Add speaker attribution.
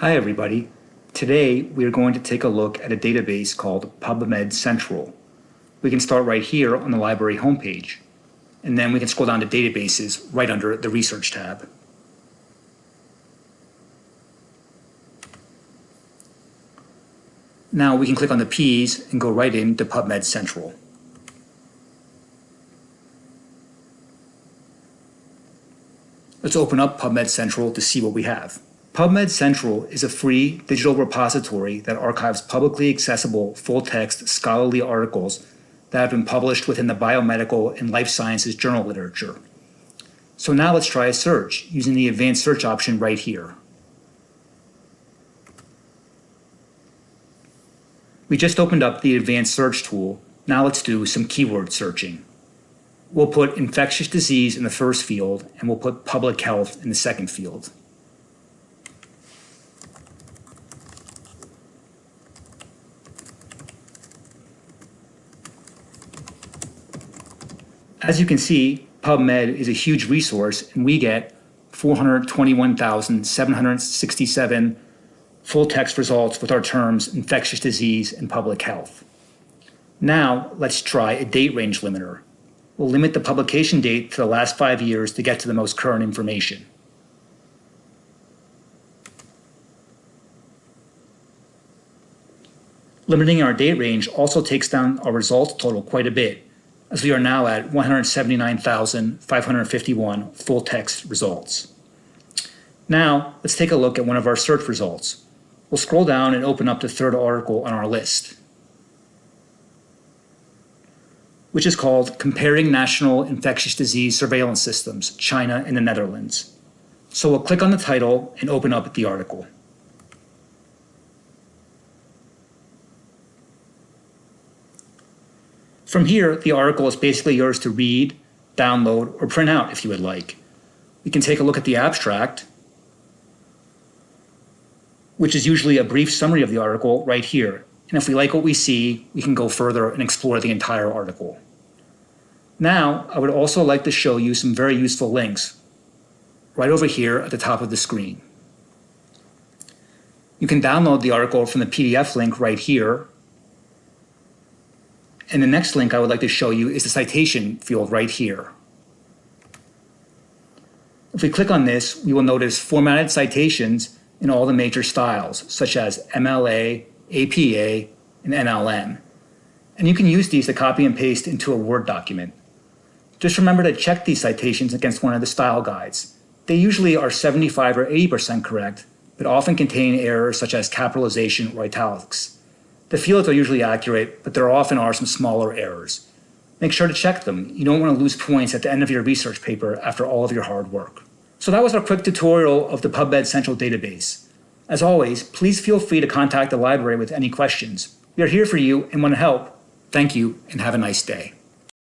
Speaker 1: Hi everybody. Today we are going to take a look at a database called PubMed Central. We can start right here on the library homepage, and then we can scroll down to databases right under the research tab. Now we can click on the P's and go right into PubMed Central. Let's open up PubMed Central to see what we have. PubMed Central is a free digital repository that archives publicly accessible full-text scholarly articles that have been published within the biomedical and life sciences journal literature. So now let's try a search using the advanced search option right here. We just opened up the advanced search tool. Now let's do some keyword searching. We'll put infectious disease in the first field and we'll put public health in the second field. As you can see, PubMed is a huge resource and we get 421,767 full text results with our terms infectious disease and public health. Now let's try a date range limiter. We'll limit the publication date to the last five years to get to the most current information. Limiting our date range also takes down our results total quite a bit as we are now at 179,551 full text results. Now, let's take a look at one of our search results. We'll scroll down and open up the third article on our list, which is called Comparing National Infectious Disease Surveillance Systems, China and the Netherlands. So we'll click on the title and open up the article. From here, the article is basically yours to read, download, or print out if you would like. We can take a look at the abstract, which is usually a brief summary of the article right here. And if we like what we see, we can go further and explore the entire article. Now, I would also like to show you some very useful links right over here at the top of the screen. You can download the article from the PDF link right here and the next link I would like to show you is the citation field right here. If we click on this, we will notice formatted citations in all the major styles, such as MLA, APA, and NLM. And you can use these to copy and paste into a Word document. Just remember to check these citations against one of the style guides. They usually are 75 or 80% correct, but often contain errors such as capitalization or italics. The fields are usually accurate, but there often are some smaller errors. Make sure to check them. You don't want to lose points at the end of your research paper after all of your hard work. So that was our quick tutorial of the PubMed Central database. As always, please feel free to contact the library with any questions. We are here for you and want to help. Thank you and have a nice day.